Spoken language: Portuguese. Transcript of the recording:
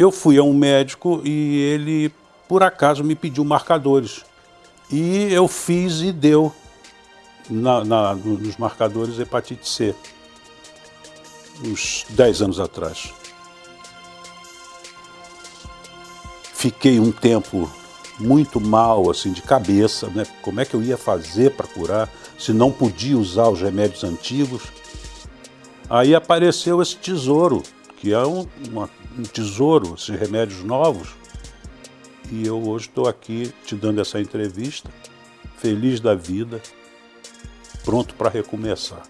eu fui a um médico e ele, por acaso, me pediu marcadores. E eu fiz e deu na, na, nos marcadores hepatite C, uns 10 anos atrás. Fiquei um tempo muito mal, assim, de cabeça, né? Como é que eu ia fazer para curar, se não podia usar os remédios antigos? Aí apareceu esse tesouro, que é um, uma, um tesouro, esses remédios novos. E eu hoje estou aqui te dando essa entrevista, feliz da vida, pronto para recomeçar.